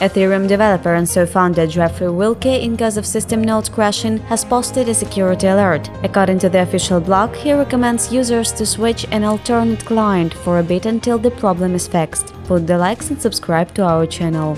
Ethereum developer and so-founder Jeffrey Wilcke, in case of system node crashing, has posted a security alert. According to the official blog, he recommends users to switch an alternate client for a bit until the problem is fixed. Put the likes and subscribe to our channel.